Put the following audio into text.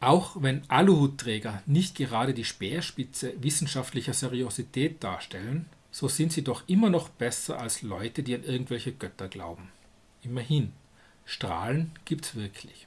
Auch wenn Aluhutträger nicht gerade die Speerspitze wissenschaftlicher Seriosität darstellen, so sind sie doch immer noch besser als Leute, die an irgendwelche Götter glauben. Immerhin, Strahlen gibt's wirklich.